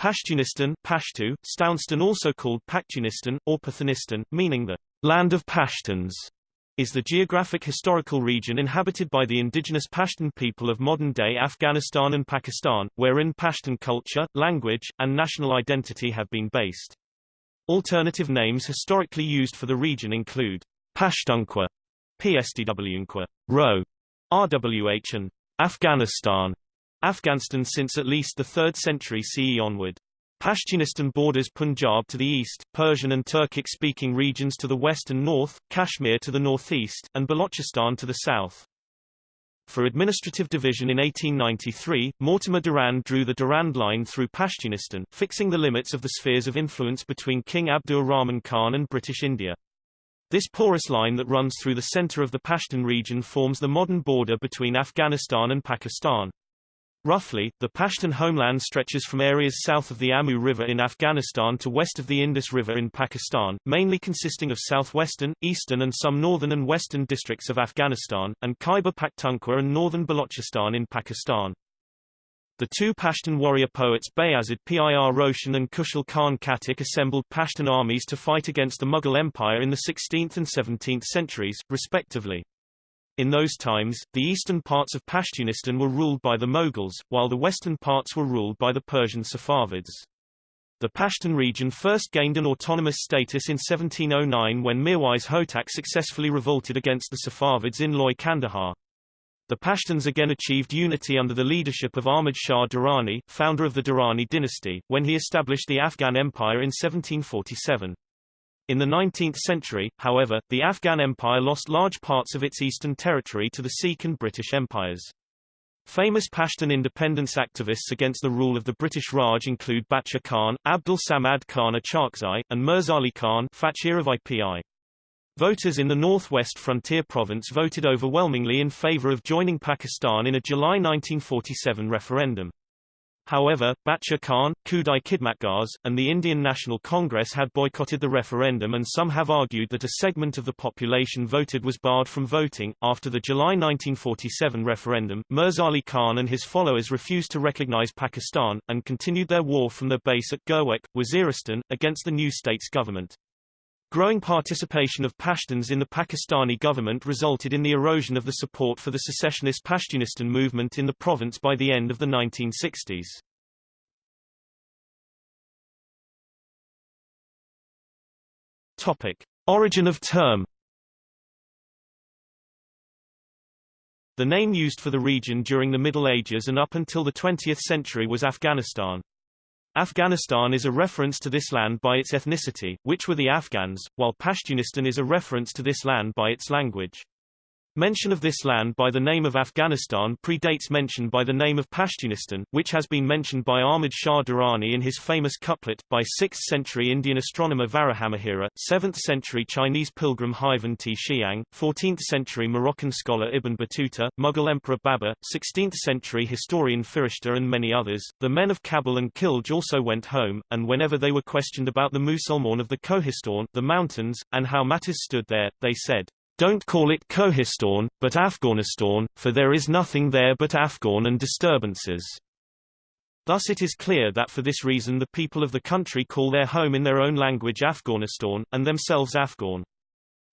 Pashtunistan Pashtu, Stounstan also called Paktunistan, or Pathanistan, meaning the land of Pashtuns, is the geographic historical region inhabited by the indigenous Pashtun people of modern-day Afghanistan and Pakistan, wherein Pashtun culture, language, and national identity have been based. Alternative names historically used for the region include Pashtunkhwa, PSDWnqua, Ro, RWH and Afghanistan, Afghanistan since at least the 3rd century CE onward. Pashtunistan borders Punjab to the east, Persian and Turkic-speaking regions to the west and north, Kashmir to the northeast, and Balochistan to the south. For administrative division in 1893, Mortimer Durand drew the Durand Line through Pashtunistan, fixing the limits of the spheres of influence between King Abdur Rahman Khan and British India. This porous line that runs through the center of the Pashtun region forms the modern border between Afghanistan and Pakistan. Roughly, the Pashtun homeland stretches from areas south of the Amu River in Afghanistan to west of the Indus River in Pakistan, mainly consisting of southwestern, eastern and some northern and western districts of Afghanistan, and Khyber Pakhtunkhwa and northern Balochistan in Pakistan. The two Pashtun warrior poets Bayazid Pir Roshan and Khushal Khan Khattak assembled Pashtun armies to fight against the Mughal Empire in the 16th and 17th centuries, respectively. In those times, the eastern parts of Pashtunistan were ruled by the Mughals, while the western parts were ruled by the Persian Safavids. The Pashtun region first gained an autonomous status in 1709 when Mirwais Hotak successfully revolted against the Safavids in Loy Kandahar. The Pashtuns again achieved unity under the leadership of Ahmad Shah Durrani, founder of the Durrani dynasty, when he established the Afghan Empire in 1747. In the 19th century, however, the Afghan Empire lost large parts of its eastern territory to the Sikh and British empires. Famous Pashtun independence activists against the rule of the British Raj include Bacha Khan, Abdul Samad Khan Achakzai, and Mirzali Khan IPI. Voters in the northwest frontier province voted overwhelmingly in favor of joining Pakistan in a July 1947 referendum. However, Bacha Khan, Khudai Khidmatgars, and the Indian National Congress had boycotted the referendum and some have argued that a segment of the population voted was barred from voting. After the July 1947 referendum, Mirzali Khan and his followers refused to recognize Pakistan, and continued their war from their base at Gurwek, Waziristan, against the new state's government. Growing participation of Pashtuns in the Pakistani government resulted in the erosion of the support for the secessionist Pashtunistan movement in the province by the end of the 1960s. Topic: Origin of term The name used for the region during the Middle Ages and up until the 20th century was Afghanistan. Afghanistan is a reference to this land by its ethnicity, which were the Afghans, while Pashtunistan is a reference to this land by its language. Mention of this land by the name of Afghanistan predates mention by the name of Pashtunistan, which has been mentioned by Ahmad Shah Durrani in his famous couplet, by 6th-century Indian astronomer Varahamihira, 7th-century Chinese pilgrim Huaifeng Ti Xiang, 14th-century Moroccan scholar Ibn Battuta, Mughal Emperor Babur, 16th-century historian Firishta and many others. The men of Kabul and Khilj also went home, and whenever they were questioned about the Musalman of the Kohistan, the mountains, and how matters stood there, they said, don't call it Kohistan, but Afghanistan, for there is nothing there but Afghan and disturbances. Thus it is clear that for this reason the people of the country call their home in their own language Afghanistan, and themselves Afghan.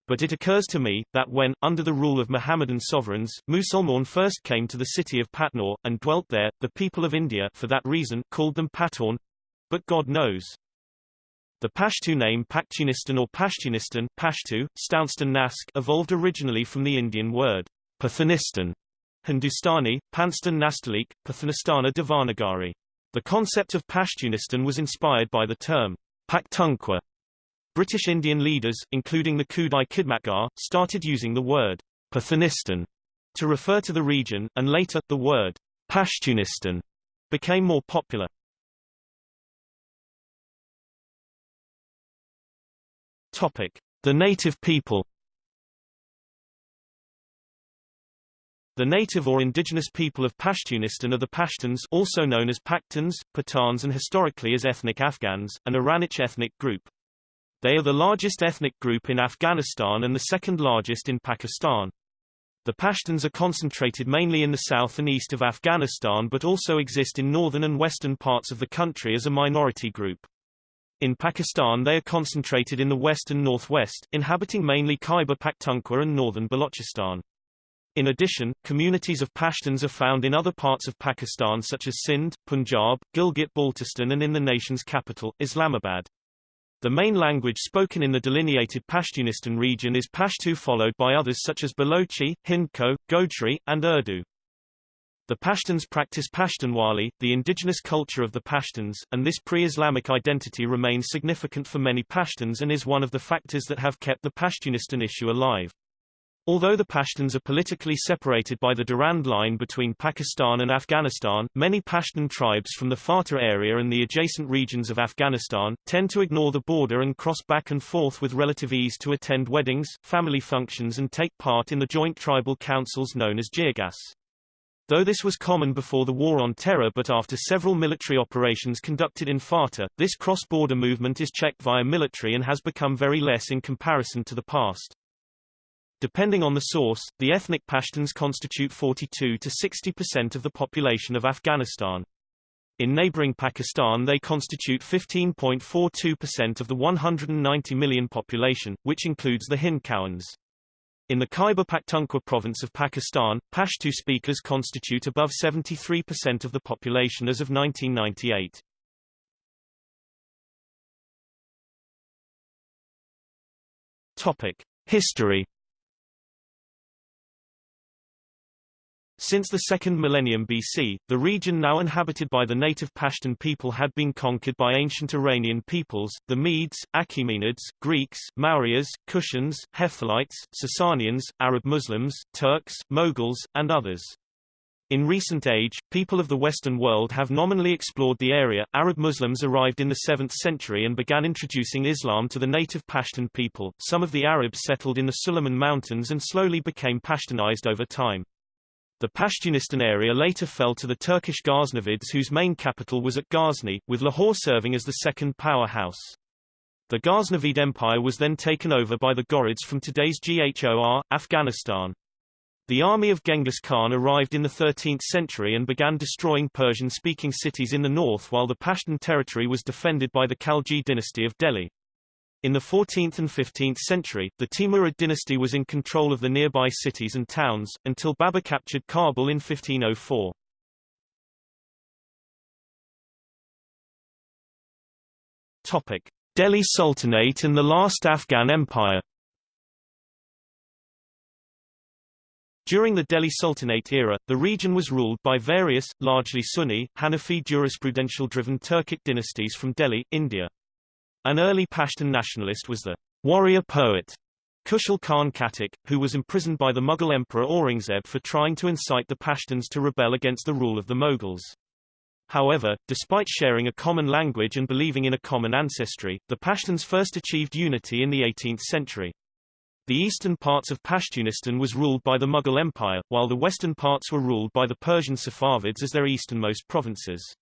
But it occurs to me, that when, under the rule of Mohammedan sovereigns, Musalman first came to the city of Patna, and dwelt there, the people of India for that reason called them Pathan. But God knows. The Pashtu name Pakhtunistan or Pashtunistan Pashtu, Stounstan Nask evolved originally from the Indian word Pathanistan, Hindustani, Panstan Nastalik, Pathanistana Devanagari. The concept of Pashtunistan was inspired by the term Pakhtunkhwa. British Indian leaders, including the Khudai Khidmatgar, started using the word Pathanistan to refer to the region, and later, the word Pashtunistan became more popular. Topic: The native people. The native or indigenous people of Pashtunistan are the Pashtuns also known as Pakhtuns, Pathans and historically as ethnic Afghans, an Iranic ethnic group. They are the largest ethnic group in Afghanistan and the second largest in Pakistan. The Pashtuns are concentrated mainly in the south and east of Afghanistan but also exist in northern and western parts of the country as a minority group. In Pakistan they are concentrated in the west and northwest, inhabiting mainly Khyber Pakhtunkhwa and northern Balochistan. In addition, communities of Pashtuns are found in other parts of Pakistan such as Sindh, Punjab, Gilgit-Baltistan and in the nation's capital, Islamabad. The main language spoken in the delineated Pashtunistan region is Pashto followed by others such as Balochi, Hindko, Gojri, and Urdu. The Pashtuns practice Pashtunwali, the indigenous culture of the Pashtuns, and this pre-Islamic identity remains significant for many Pashtuns and is one of the factors that have kept the Pashtunistan issue alive. Although the Pashtuns are politically separated by the Durand Line between Pakistan and Afghanistan, many Pashtun tribes from the FATA area and the adjacent regions of Afghanistan, tend to ignore the border and cross back and forth with relative ease to attend weddings, family functions and take part in the joint tribal councils known as Jirgas. Though this was common before the War on Terror but after several military operations conducted in FATA, this cross-border movement is checked via military and has become very less in comparison to the past. Depending on the source, the ethnic Pashtuns constitute 42 to 60% of the population of Afghanistan. In neighboring Pakistan they constitute 15.42% of the 190 million population, which includes the Hindkowans. In the Khyber Pakhtunkhwa province of Pakistan, Pashto speakers constitute above 73% of the population as of 1998. Topic: History Since the second millennium BC, the region now inhabited by the native Pashtun people had been conquered by ancient Iranian peoples, the Medes, Achaemenids, Greeks, Mauryas, Kushans, Hephthalites, Sasanians, Arab Muslims, Turks, Moguls, and others. In recent age, people of the Western world have nominally explored the area. Arab Muslims arrived in the 7th century and began introducing Islam to the native Pashtun people. Some of the Arabs settled in the Sulayman Mountains and slowly became Pashtunized over time. The Pashtunistan area later fell to the Turkish Ghaznavids whose main capital was at Ghazni, with Lahore serving as the second powerhouse. The Ghaznavid Empire was then taken over by the Ghurids from today's Ghor, Afghanistan. The army of Genghis Khan arrived in the 13th century and began destroying Persian-speaking cities in the north while the Pashtun territory was defended by the Khalji dynasty of Delhi. In the 14th and 15th century, the Timurid dynasty was in control of the nearby cities and towns, until Babur captured Kabul in 1504. Topic. Delhi Sultanate and the last Afghan Empire During the Delhi Sultanate era, the region was ruled by various, largely Sunni, Hanafi jurisprudential-driven Turkic dynasties from Delhi, India. An early Pashtun nationalist was the warrior poet Khushal Khan Khattak, who was imprisoned by the Mughal Emperor Aurangzeb for trying to incite the Pashtuns to rebel against the rule of the Mughals. However, despite sharing a common language and believing in a common ancestry, the Pashtuns first achieved unity in the 18th century. The eastern parts of Pashtunistan was ruled by the Mughal Empire, while the western parts were ruled by the Persian Safavids as their easternmost provinces.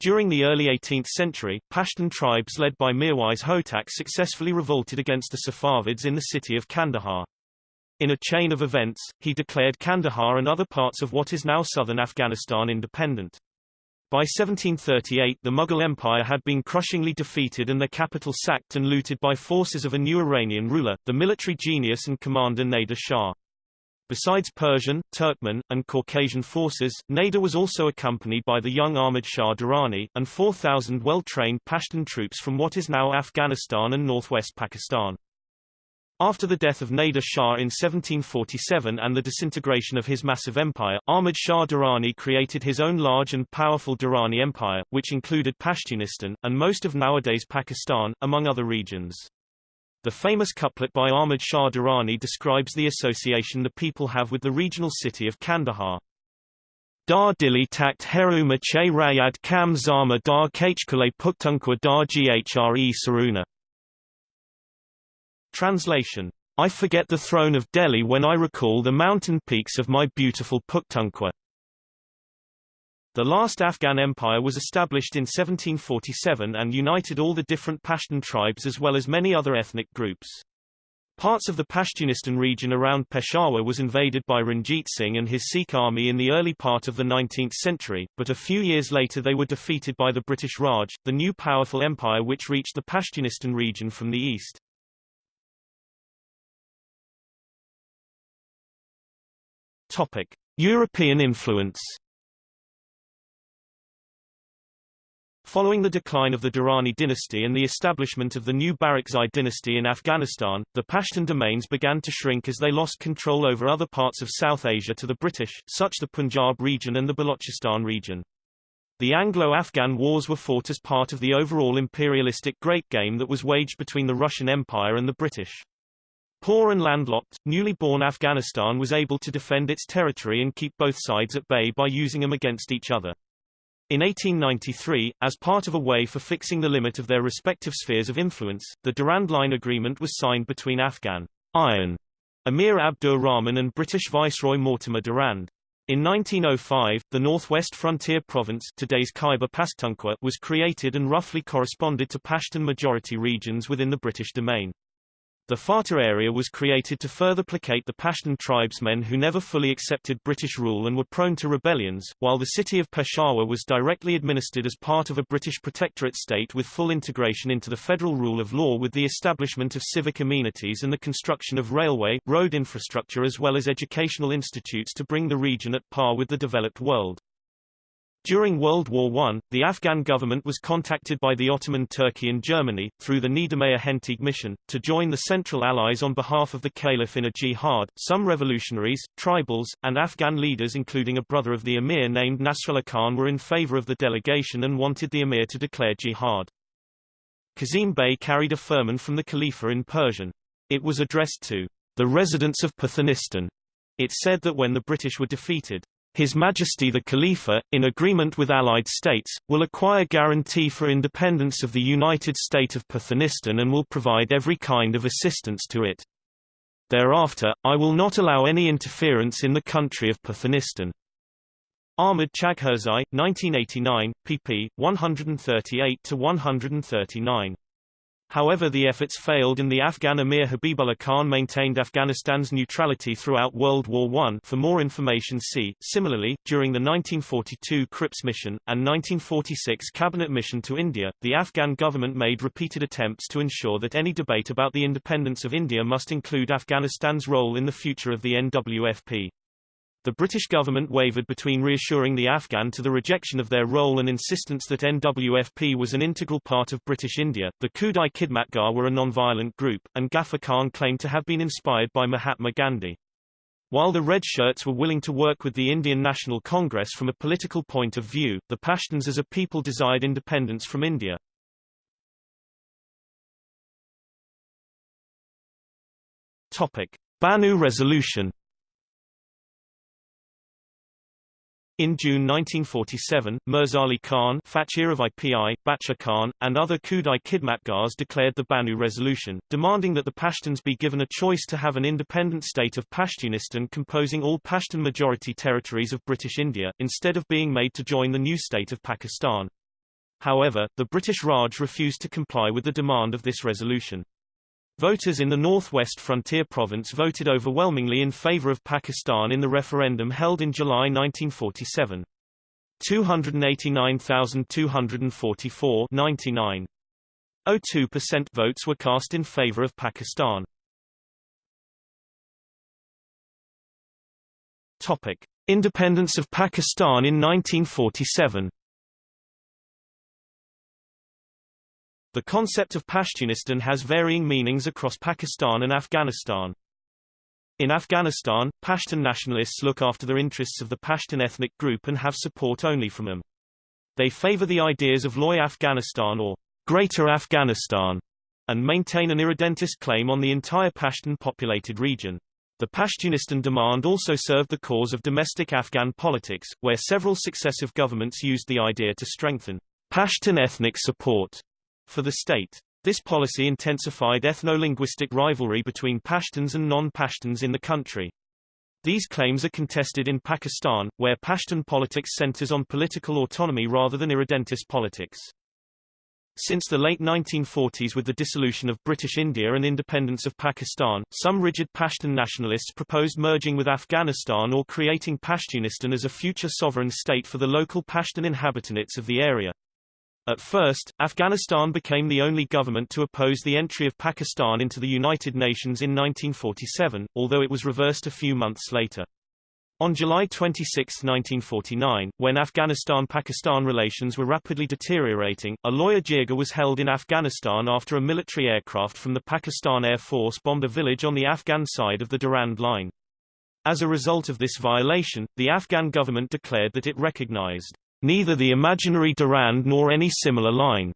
During the early 18th century, Pashtun tribes led by Mirwais Hotak successfully revolted against the Safavids in the city of Kandahar. In a chain of events, he declared Kandahar and other parts of what is now southern Afghanistan independent. By 1738 the Mughal Empire had been crushingly defeated and their capital sacked and looted by forces of a new Iranian ruler, the military genius and commander Nader Shah. Besides Persian, Turkmen, and Caucasian forces, Nader was also accompanied by the young Ahmad Shah Durrani, and 4,000 well-trained Pashtun troops from what is now Afghanistan and northwest Pakistan. After the death of Nader Shah in 1747 and the disintegration of his massive empire, Ahmad Shah Durrani created his own large and powerful Durrani Empire, which included Pashtunistan, and most of nowadays Pakistan, among other regions. The famous couplet by Ahmad Shah Durrani describes the association the people have with the regional city of Kandahar. Dar dili takt heruma che rayad kam zama dar kachkule puktunkwa dar ghre saruna. Translation. I forget the throne of Delhi when I recall the mountain peaks of my beautiful Pakhtunkhwa. The last Afghan empire was established in 1747 and united all the different Pashtun tribes as well as many other ethnic groups. Parts of the Pashtunistan region around Peshawar was invaded by Ranjit Singh and his Sikh army in the early part of the 19th century, but a few years later they were defeated by the British Raj, the new powerful empire which reached the Pashtunistan region from the east. Topic: European influence Following the decline of the Durrani dynasty and the establishment of the new Barakzai dynasty in Afghanistan, the Pashtun domains began to shrink as they lost control over other parts of South Asia to the British, such as the Punjab region and the Balochistan region. The Anglo-Afghan wars were fought as part of the overall imperialistic great game that was waged between the Russian Empire and the British. Poor and landlocked, newly born Afghanistan was able to defend its territory and keep both sides at bay by using them against each other. In 1893, as part of a way for fixing the limit of their respective spheres of influence, the Durand Line Agreement was signed between Afghan Iron Amir Abdur Rahman and British Viceroy Mortimer Durand. In 1905, the Northwest Frontier Province today's Khyber Pakhtunkhwa was created and roughly corresponded to Pashtun majority regions within the British domain. The FATA area was created to further placate the Pashtun tribesmen who never fully accepted British rule and were prone to rebellions, while the city of Peshawar was directly administered as part of a British protectorate state with full integration into the federal rule of law with the establishment of civic amenities and the construction of railway, road infrastructure as well as educational institutes to bring the region at par with the developed world. During World War I, the Afghan government was contacted by the Ottoman Turkey and Germany, through the Niedermayer Hentig mission, to join the Central Allies on behalf of the Caliph in a jihad. Some revolutionaries, tribals, and Afghan leaders including a brother of the emir named Nasrullah Khan were in favor of the delegation and wanted the emir to declare jihad. Kazim Bey carried a firman from the Khalifa in Persian. It was addressed to the residents of Pathanistan. It said that when the British were defeated, his Majesty the Khalifa, in agreement with Allied states, will acquire guarantee for independence of the United State of Pathanistan and will provide every kind of assistance to it. Thereafter, I will not allow any interference in the country of Pathanistan. Ahmad Chagherzai, 1989, pp. 138-139. However the efforts failed and the Afghan Emir Habibullah Khan maintained Afghanistan's neutrality throughout World War I for more information see. Similarly, during the 1942 Cripps mission, and 1946 Cabinet mission to India, the Afghan government made repeated attempts to ensure that any debate about the independence of India must include Afghanistan's role in the future of the NWFP. The British government wavered between reassuring the Afghan to the rejection of their role and insistence that NWFP was an integral part of British India. The Khudai Khidmatgar were a non-violent group, and Ghaffar Khan claimed to have been inspired by Mahatma Gandhi. While the Red Shirts were willing to work with the Indian National Congress from a political point of view, the Pashtuns as a people desired independence from India. Topic. Bannu Resolution In June 1947, Mirzali Khan Bacha Khan, and other Khudai Khidmatgars declared the Bannu Resolution, demanding that the Pashtuns be given a choice to have an independent state of Pashtunistan composing all Pashtun majority territories of British India, instead of being made to join the new state of Pakistan. However, the British Raj refused to comply with the demand of this resolution. Voters in the Northwest Frontier Province voted overwhelmingly in favor of Pakistan in the referendum held in July 1947. 289,244 99.02% votes were cast in favor of Pakistan. Topic: Independence of Pakistan in 1947. The concept of Pashtunistan has varying meanings across Pakistan and Afghanistan. In Afghanistan, Pashtun nationalists look after the interests of the Pashtun ethnic group and have support only from them. They favor the ideas of Loy Afghanistan or Greater Afghanistan and maintain an irredentist claim on the entire Pashtun populated region. The Pashtunistan demand also served the cause of domestic Afghan politics, where several successive governments used the idea to strengthen Pashtun ethnic support for the state. This policy intensified ethno-linguistic rivalry between Pashtuns and non-Pashtuns in the country. These claims are contested in Pakistan, where Pashtun politics centers on political autonomy rather than irredentist politics. Since the late 1940s with the dissolution of British India and independence of Pakistan, some rigid Pashtun nationalists proposed merging with Afghanistan or creating Pashtunistan as a future sovereign state for the local Pashtun inhabitants of the area. At first, Afghanistan became the only government to oppose the entry of Pakistan into the United Nations in 1947, although it was reversed a few months later. On July 26, 1949, when Afghanistan-Pakistan relations were rapidly deteriorating, a loya jirga was held in Afghanistan after a military aircraft from the Pakistan Air Force bombed a village on the Afghan side of the Durand Line. As a result of this violation, the Afghan government declared that it recognized neither the imaginary Durand nor any similar line,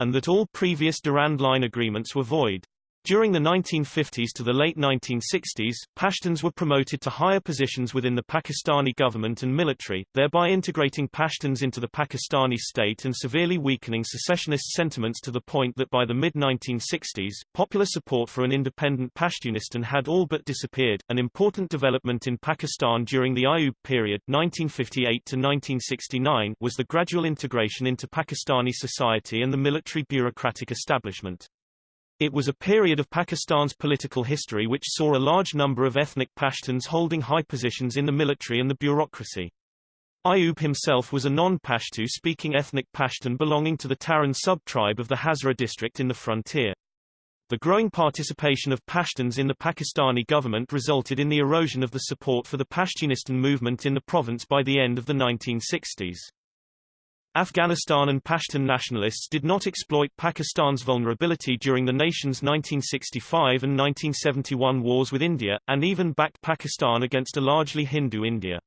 and that all previous Durand Line agreements were void. During the 1950s to the late 1960s, Pashtuns were promoted to higher positions within the Pakistani government and military, thereby integrating Pashtuns into the Pakistani state and severely weakening secessionist sentiments to the point that by the mid-1960s, popular support for an independent Pashtunistan had all but disappeared. An important development in Pakistan during the Ayub period 1958 to 1969 was the gradual integration into Pakistani society and the military bureaucratic establishment. It was a period of Pakistan's political history which saw a large number of ethnic Pashtuns holding high positions in the military and the bureaucracy. Ayub himself was a non-Pashtu-speaking ethnic Pashtun belonging to the Taran sub-tribe of the Hazara district in the frontier. The growing participation of Pashtuns in the Pakistani government resulted in the erosion of the support for the Pashtunistan movement in the province by the end of the 1960s. Afghanistan and Pashtun nationalists did not exploit Pakistan's vulnerability during the nation's 1965 and 1971 wars with India, and even backed Pakistan against a largely Hindu India.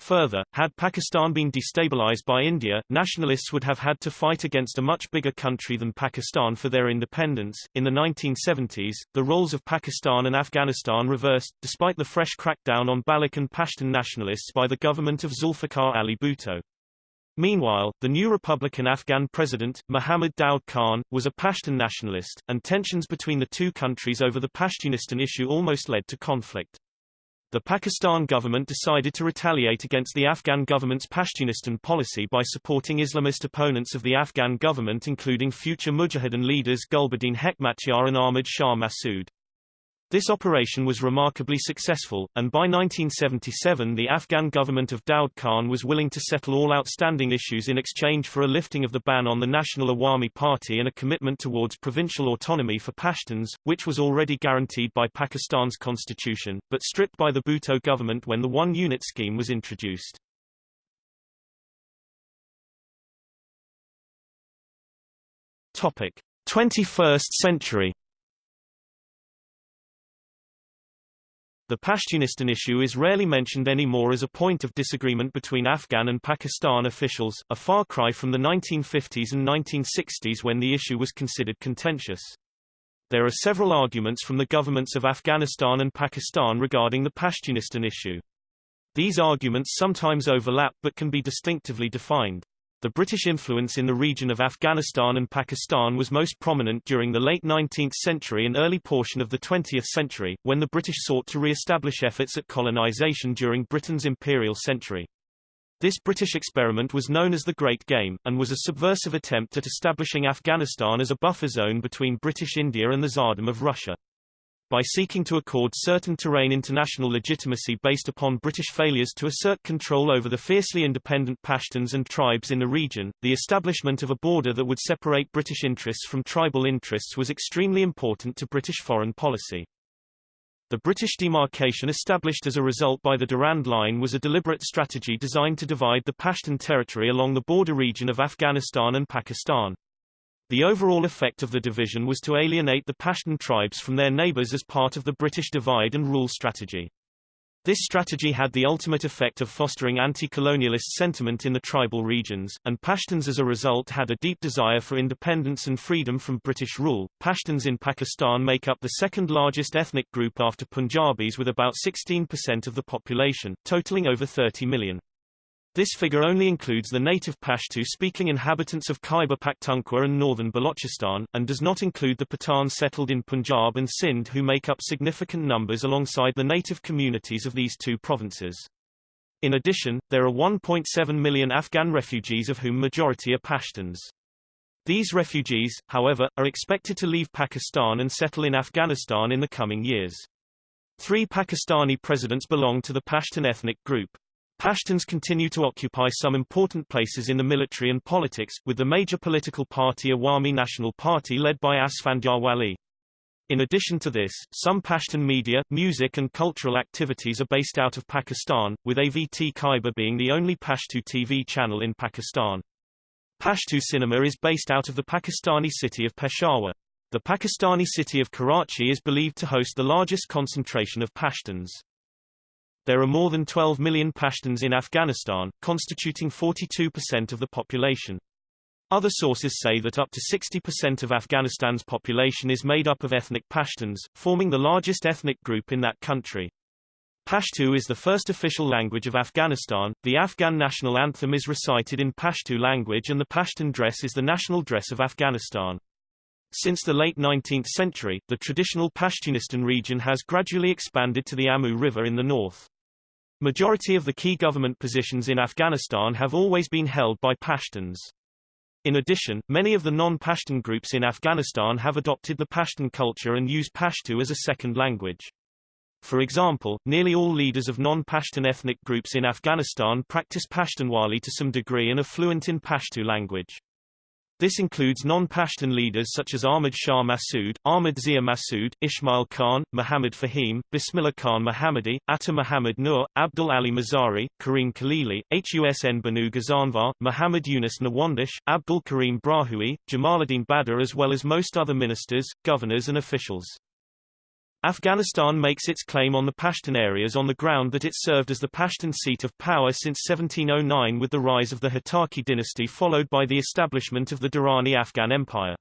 Further, had Pakistan been destabilized by India, nationalists would have had to fight against a much bigger country than Pakistan for their independence. In the 1970s, the roles of Pakistan and Afghanistan reversed, despite the fresh crackdown on Baloch and Pashtun nationalists by the government of Zulfikar Ali Bhutto. Meanwhile, the new Republican Afghan president, Mohammad Daud Khan, was a Pashtun nationalist, and tensions between the two countries over the Pashtunistan issue almost led to conflict. The Pakistan government decided to retaliate against the Afghan government's Pashtunistan policy by supporting Islamist opponents of the Afghan government including future Mujahideen leaders Gulbuddin Hekmatyar and Ahmad Shah Massoud. This operation was remarkably successful, and by 1977 the Afghan government of Daud Khan was willing to settle all outstanding issues in exchange for a lifting of the ban on the National Awami Party and a commitment towards provincial autonomy for Pashtuns, which was already guaranteed by Pakistan's constitution, but stripped by the Bhutto government when the one-unit scheme was introduced. Topic: 21st century The Pashtunistan issue is rarely mentioned anymore as a point of disagreement between Afghan and Pakistan officials, a far cry from the 1950s and 1960s when the issue was considered contentious. There are several arguments from the governments of Afghanistan and Pakistan regarding the Pashtunistan issue. These arguments sometimes overlap but can be distinctively defined. The British influence in the region of Afghanistan and Pakistan was most prominent during the late 19th century and early portion of the 20th century, when the British sought to re-establish efforts at colonisation during Britain's imperial century. This British experiment was known as the Great Game, and was a subversive attempt at establishing Afghanistan as a buffer zone between British India and the Tsardom of Russia by seeking to accord certain terrain international legitimacy based upon British failures to assert control over the fiercely independent Pashtuns and tribes in the region, the establishment of a border that would separate British interests from tribal interests was extremely important to British foreign policy. The British demarcation established as a result by the Durand Line was a deliberate strategy designed to divide the Pashtun territory along the border region of Afghanistan and Pakistan. The overall effect of the division was to alienate the Pashtun tribes from their neighbors as part of the British divide and rule strategy. This strategy had the ultimate effect of fostering anti-colonialist sentiment in the tribal regions, and Pashtuns as a result had a deep desire for independence and freedom from British rule. Pashtuns in Pakistan make up the second largest ethnic group after Punjabis with about 16% of the population, totaling over 30 million. This figure only includes the native Pashto-speaking inhabitants of Khyber Pakhtunkhwa and northern Balochistan, and does not include the Pathans settled in Punjab and Sindh who make up significant numbers alongside the native communities of these two provinces. In addition, there are 1.7 million Afghan refugees of whom majority are Pashtuns. These refugees, however, are expected to leave Pakistan and settle in Afghanistan in the coming years. Three Pakistani presidents belong to the Pashtun ethnic group. Pashtuns continue to occupy some important places in the military and politics, with the major political party Awami National Party led by Asfandyar Wali. In addition to this, some Pashtun media, music and cultural activities are based out of Pakistan, with AVT Khyber being the only Pashto TV channel in Pakistan. Pashto cinema is based out of the Pakistani city of Peshawar. The Pakistani city of Karachi is believed to host the largest concentration of Pashtuns. There are more than 12 million Pashtuns in Afghanistan, constituting 42% of the population. Other sources say that up to 60% of Afghanistan's population is made up of ethnic Pashtuns, forming the largest ethnic group in that country. Pashto is the first official language of Afghanistan. The Afghan national anthem is recited in Pashto language and the Pashtun dress is the national dress of Afghanistan. Since the late 19th century, the traditional Pashtunistan region has gradually expanded to the Amu River in the north. Majority of the key government positions in Afghanistan have always been held by Pashtuns. In addition, many of the non-Pashtun groups in Afghanistan have adopted the Pashtun culture and use Pashto as a second language. For example, nearly all leaders of non-Pashtun ethnic groups in Afghanistan practice Pashtunwali to some degree and are fluent in Pashto language. This includes non-Pashtun leaders such as Ahmad Shah Massoud, Ahmad Zia Massoud, Ismail Khan, Muhammad Fahim, Bismillah Khan Mohammadi, Atta Muhammad Nur, Abdul Ali Mazari, Kareem Khalili, Husn Banu Ghazanvar, Muhammad Yunus Nawandish, Abdul Karim Brahui, Jamaluddin Badr as well as most other ministers, governors and officials. Afghanistan makes its claim on the Pashtun areas on the ground that it served as the Pashtun seat of power since 1709 with the rise of the Hotaki dynasty followed by the establishment of the Durrani Afghan Empire.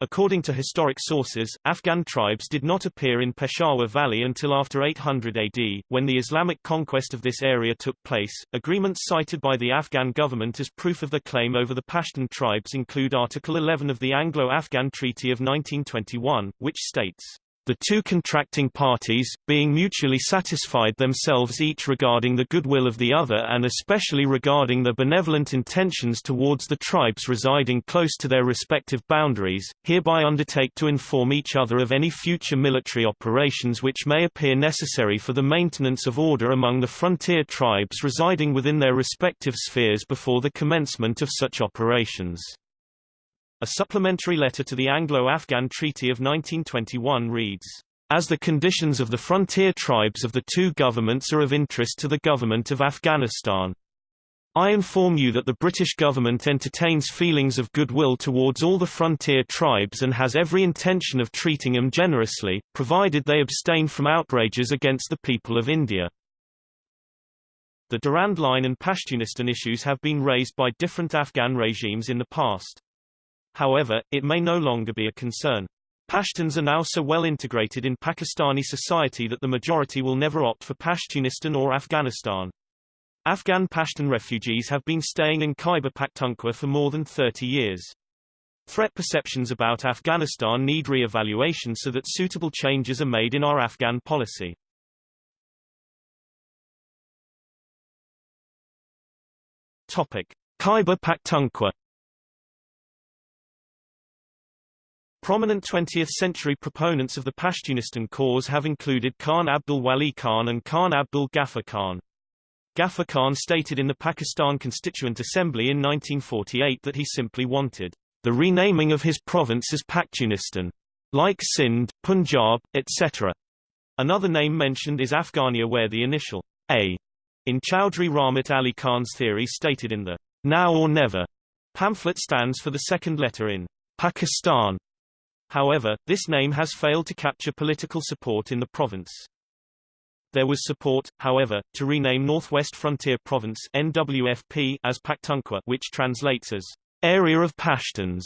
According to historic sources, Afghan tribes did not appear in Peshawar Valley until after 800 AD, when the Islamic conquest of this area took place. Agreements cited by the Afghan government as proof of the claim over the Pashtun tribes include Article 11 of the Anglo-Afghan Treaty of 1921, which states the two contracting parties, being mutually satisfied themselves each regarding the goodwill of the other and especially regarding the benevolent intentions towards the tribes residing close to their respective boundaries, hereby undertake to inform each other of any future military operations which may appear necessary for the maintenance of order among the frontier tribes residing within their respective spheres before the commencement of such operations. A supplementary letter to the Anglo-Afghan Treaty of 1921 reads, as the conditions of the frontier tribes of the two governments are of interest to the government of Afghanistan. I inform you that the British government entertains feelings of goodwill towards all the frontier tribes and has every intention of treating them generously, provided they abstain from outrages against the people of India. The Durand Line and Pashtunistan issues have been raised by different Afghan regimes in the past. However, it may no longer be a concern. Pashtuns are now so well integrated in Pakistani society that the majority will never opt for Pashtunistan or Afghanistan. Afghan Pashtun refugees have been staying in Khyber Pakhtunkhwa for more than 30 years. Threat perceptions about Afghanistan need re-evaluation so that suitable changes are made in our Afghan policy. Topic: Khyber Pakhtunkhwa Prominent 20th-century proponents of the Pashtunistan cause have included Khan Abdul Wali Khan and Khan Abdul Ghaffar Khan. Ghaffar Khan stated in the Pakistan Constituent Assembly in 1948 that he simply wanted the renaming of his province as Pakhtunistan, like Sindh, Punjab, etc. Another name mentioned is Afghania where the initial A in Chowdhury Rahmat Ali Khan's theory stated in the Now or Never pamphlet stands for the second letter in Pakistan However, this name has failed to capture political support in the province. There was support, however, to rename Northwest Frontier Province NWFP as Pakhtunkhwa which translates as Area of Pashtuns.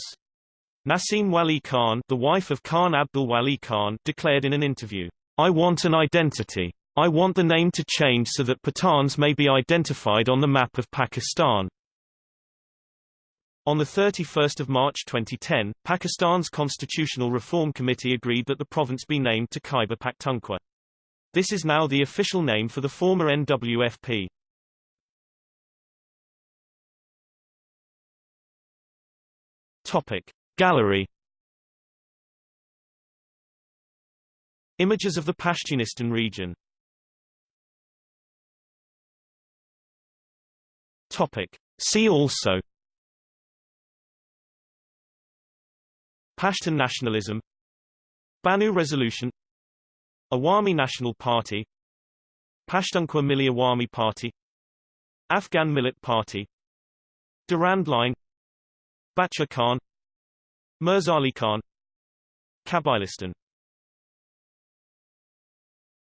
Nasim Wali Khan, the wife of Khan Abdul Wali Khan, declared in an interview, I want an identity. I want the name to change so that Pathans may be identified on the map of Pakistan. On 31 March 2010, Pakistan's Constitutional Reform Committee agreed that the province be named to Khyber Pakhtunkhwa. This is now the official name for the former NWFP. Gallery Images of the Pashtunistan region See also Pashtun nationalism Bannu Resolution Awami National Party Pashtunkhwa Milli Awami Party Afghan Millet Party Durand Line Bacha Khan Mirzali Khan Kabulistan